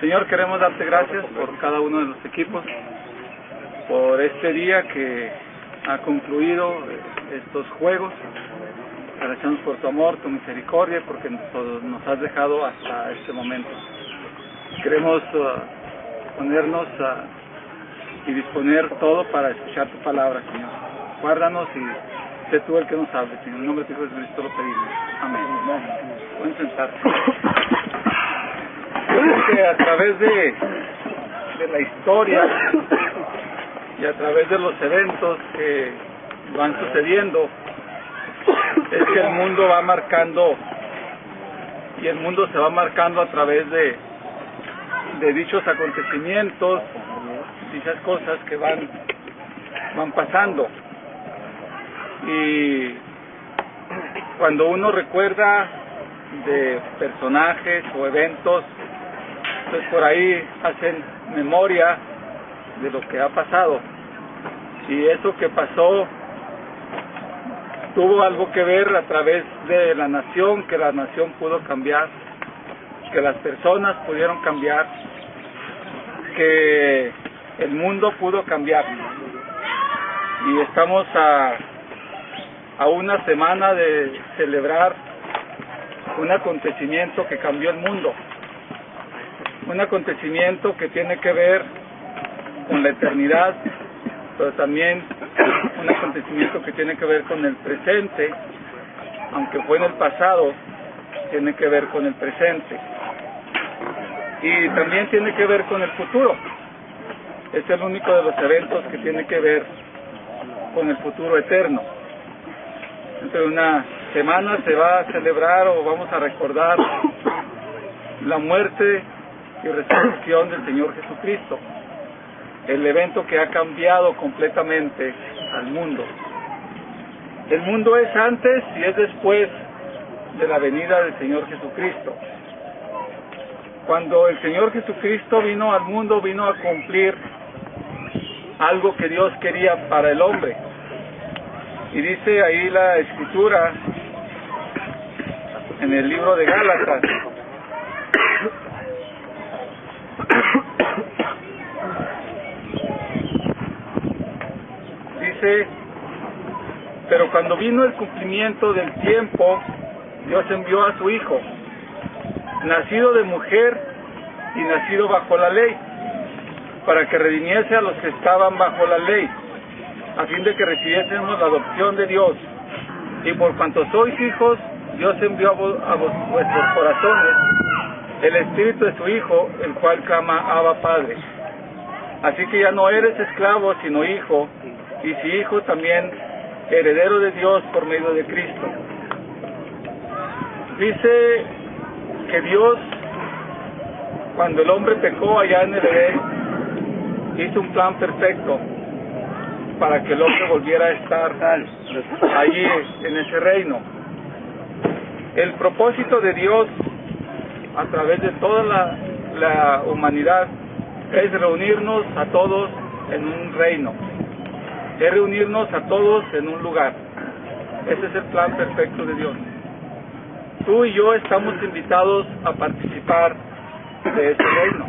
Señor, queremos darte gracias por cada uno de los equipos, por este día que ha concluido eh, estos juegos. Agradecemos por tu amor, tu misericordia, porque nos has dejado hasta este momento. Queremos uh, ponernos y disponer todo para escuchar tu palabra, Señor. Guárdanos y sé tú el que nos hable. En el nombre de Jesucristo lo pedimos. Amén. Pueden sentarse. Que a través de, de la historia y a través de los eventos que van sucediendo, es que el mundo va marcando y el mundo se va marcando a través de, de dichos acontecimientos, dichas cosas que van, van pasando. Y cuando uno recuerda de personajes o eventos, pues por ahí hacen memoria de lo que ha pasado. Y eso que pasó tuvo algo que ver a través de la nación, que la nación pudo cambiar, que las personas pudieron cambiar, que el mundo pudo cambiar. Y estamos a, a una semana de celebrar un acontecimiento que cambió el mundo, un acontecimiento que tiene que ver con la eternidad, pero también un acontecimiento que tiene que ver con el presente, aunque fue en el pasado, tiene que ver con el presente. Y también tiene que ver con el futuro. Es el único de los eventos que tiene que ver con el futuro eterno. Dentro de una semana se va a celebrar o vamos a recordar la muerte y resurrección del Señor Jesucristo el evento que ha cambiado completamente al mundo. El mundo es antes y es después de la venida del Señor Jesucristo. Cuando el Señor Jesucristo vino al mundo, vino a cumplir algo que Dios quería para el hombre. Y dice ahí la escritura en el libro de Gálatas, pero cuando vino el cumplimiento del tiempo, Dios envió a su Hijo, nacido de mujer y nacido bajo la ley, para que redimiese a los que estaban bajo la ley, a fin de que recibiésemos la adopción de Dios. Y por cuanto sois hijos, Dios envió a, vuestros corazones el Espíritu de su Hijo, el cual clama Abba Padre. Así que ya no eres esclavo, sino hijo, y si hijo también heredero de Dios por medio de Cristo. Dice que Dios, cuando el hombre pecó allá en el Edén, hizo un plan perfecto para que el hombre volviera a estar allí en ese reino. El propósito de Dios a través de toda la, la humanidad es reunirnos a todos en un reino es reunirnos a todos en un lugar. Ese es el plan perfecto de Dios. Tú y yo estamos invitados a participar de ese reino.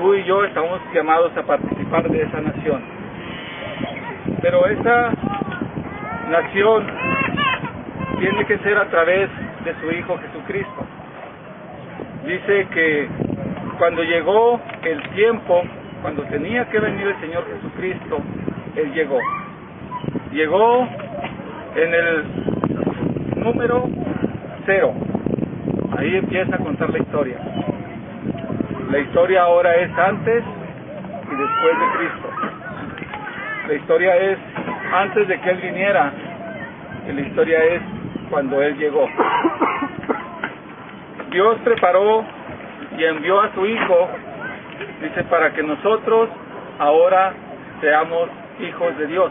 Tú y yo estamos llamados a participar de esa nación. Pero esa nación tiene que ser a través de su Hijo Jesucristo. Dice que cuando llegó el tiempo, cuando tenía que venir el Señor Jesucristo, él llegó. Llegó en el número cero. Ahí empieza a contar la historia. La historia ahora es antes y después de Cristo. La historia es antes de que Él viniera y la historia es cuando Él llegó. Dios preparó y envió a su Hijo, dice, para que nosotros ahora seamos hijos de Dios.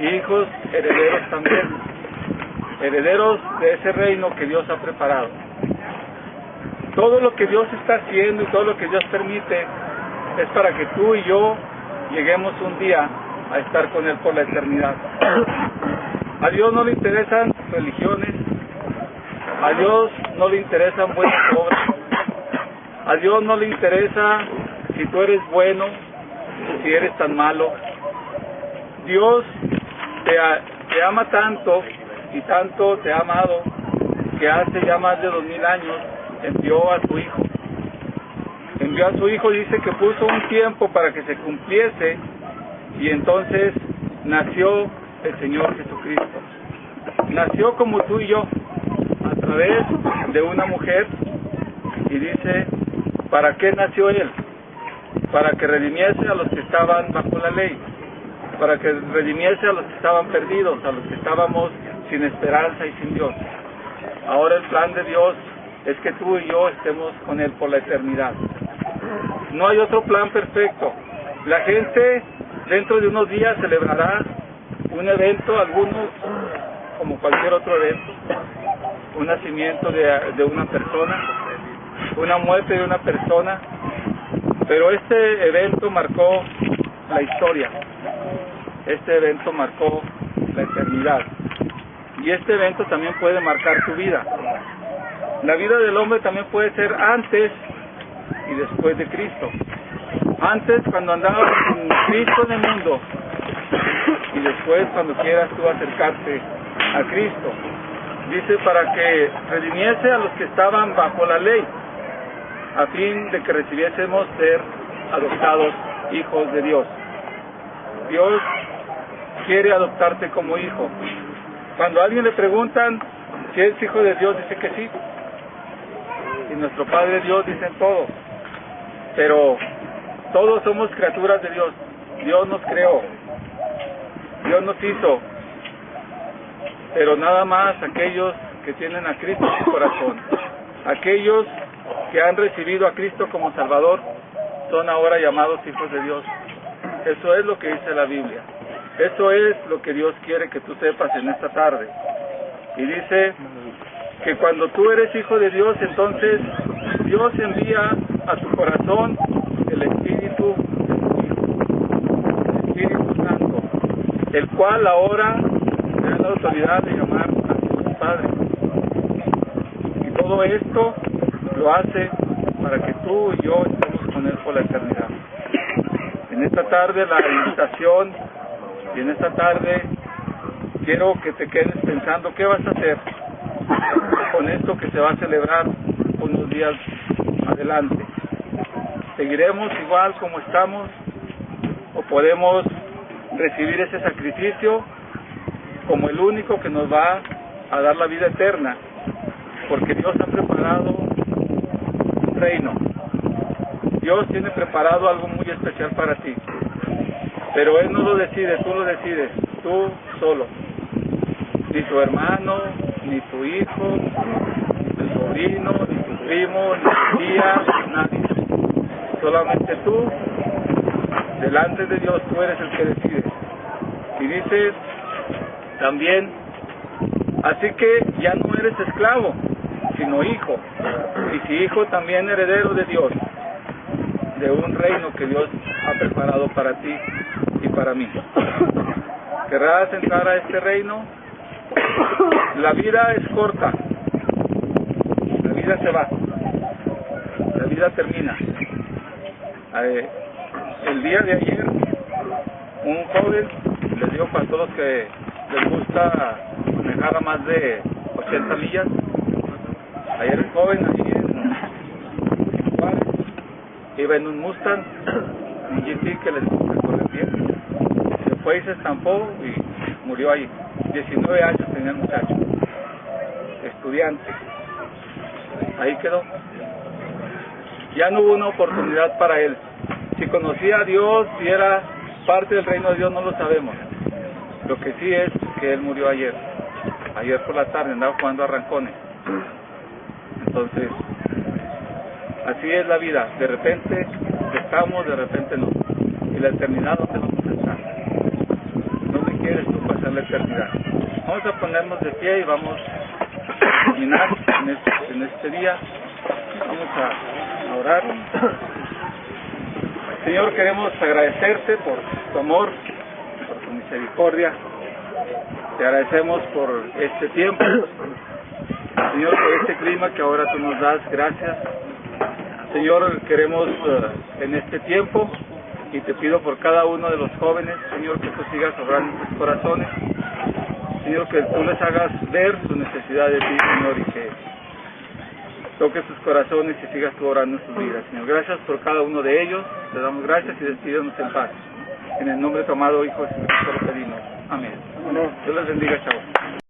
Y hijos herederos también. Herederos de ese reino que Dios ha preparado. Todo lo que Dios está haciendo y todo lo que Dios permite es para que tú y yo lleguemos un día a estar con Él por la eternidad. A Dios no le interesan religiones, a Dios no le interesan buenas obras, A Dios no le interesa si tú eres bueno si eres tan malo. Dios te, ama tanto y tanto te ha amado que hace ya más de dos mil años envió a su Hijo. Envió a su Hijo, dice que puso un tiempo para que se cumpliese y entonces nació el Señor Jesucristo. Nació como tú y yo, a través de una mujer y dice, ¿para qué nació Él? Para que redimiese a los que estaban bajo la ley, para que redimiese a los que estaban perdidos, a los que estábamos sin esperanza y sin Dios. Ahora el plan de Dios es que tú y yo estemos con Él por la eternidad. No hay otro plan perfecto. La gente dentro de unos días celebrará un evento, algunos como cualquier otro evento, un nacimiento de, de una persona, una muerte de una persona, pero este evento marcó la historia, este evento marcó la eternidad y este evento también puede marcar tu vida. La vida del hombre también puede ser antes y después de Cristo. Antes cuando andabas con Cristo en el mundo y después cuando quieras tú acercarte a Cristo. Dice para que redimiese a los que estaban bajo la ley, a fin de que recibiésemos ser adoptados hijos de Dios. Dios quiere adoptarte como hijo. Cuando a alguien le preguntan si es hijo de Dios, dice que sí. Y nuestro Padre Dios dice todo. Pero todos somos criaturas de Dios. Dios nos creó. Dios nos hizo. Pero nada más aquellos que tienen a Cristo en su corazón. Aquellos que han recibido a Cristo como Salvador son ahora llamados hijos de Dios. Eso es lo que dice la Biblia. Eso es lo que Dios quiere que tú sepas en esta tarde. Y dice que cuando tú eres hijo de Dios, entonces Dios envía a tu corazón el Espíritu el Espíritu Santo, el cual ahora tiene la autoridad de llamar a Dios Padre. Y todo esto lo hace para que tú y yo estemos con Él por la eternidad. En esta tarde la invitación y en esta tarde quiero que te quedes pensando qué vas a hacer con esto que se va a celebrar unos días adelante. ¿Seguiremos igual como estamos o podemos recibir ese sacrificio como el único que nos va a dar la vida eterna? Porque Dios ha preparado reino. Dios tiene preparado algo muy especial para ti. Pero Él no lo decide, tú lo decides, tú solo. Ni tu hermano, ni tu hijo, ni tu sobrino, ni tu primo, ni tu tía, nadie. Solamente tú, delante de Dios, tú eres el que decide. Y dices también, así que ya no eres esclavo, sino hijo. Y si hijo, también heredero de Dios, de un reino que Dios ha preparado para ti y para mí. ¿Querrás entrar a este reino? La vida es corta. La vida se va. La vida termina. Eh, el día de ayer, un joven les dio para todos que les gusta manejar a más de 80 millas. Ayer el joven allí en Juárez iba en un Mustang, un GT que gusta correr bien. Se fue y se estampó y murió ahí. 19 años tenía el muchacho, estudiante. Ahí quedó. Ya no hubo una oportunidad para él. Si conocía a Dios, si era parte del reino de Dios, no lo sabemos. Lo que sí es que él murió ayer. Ayer por la tarde andaba jugando a rancones. Entonces, así es la vida. De repente estamos, de repente no. Y la eternidad, ¿dónde vamos a estar? ¿Dónde quieres tú pasar la eternidad? Vamos a ponernos de pie y vamos a terminar en este, en este día. Vamos a orar. Señor, queremos agradecerte por tu amor, por tu misericordia. Te agradecemos por este tiempo. Señor, por este clima que ahora tú nos das. Gracias. Señor, queremos eh, en este tiempo y te pido por cada uno de los jóvenes, Señor, que tú sigas obrando en sus corazones. Señor, que tú les hagas ver su necesidad de ti, Señor, y que toques sus corazones y sigas tú orando en sus vidas, Señor. Gracias por cada uno de ellos. Te damos gracias y despídanos en paz. En el nombre de tu amado Hijo Jesucristo lo pedimos. Amén. Dios les bendiga, chavos.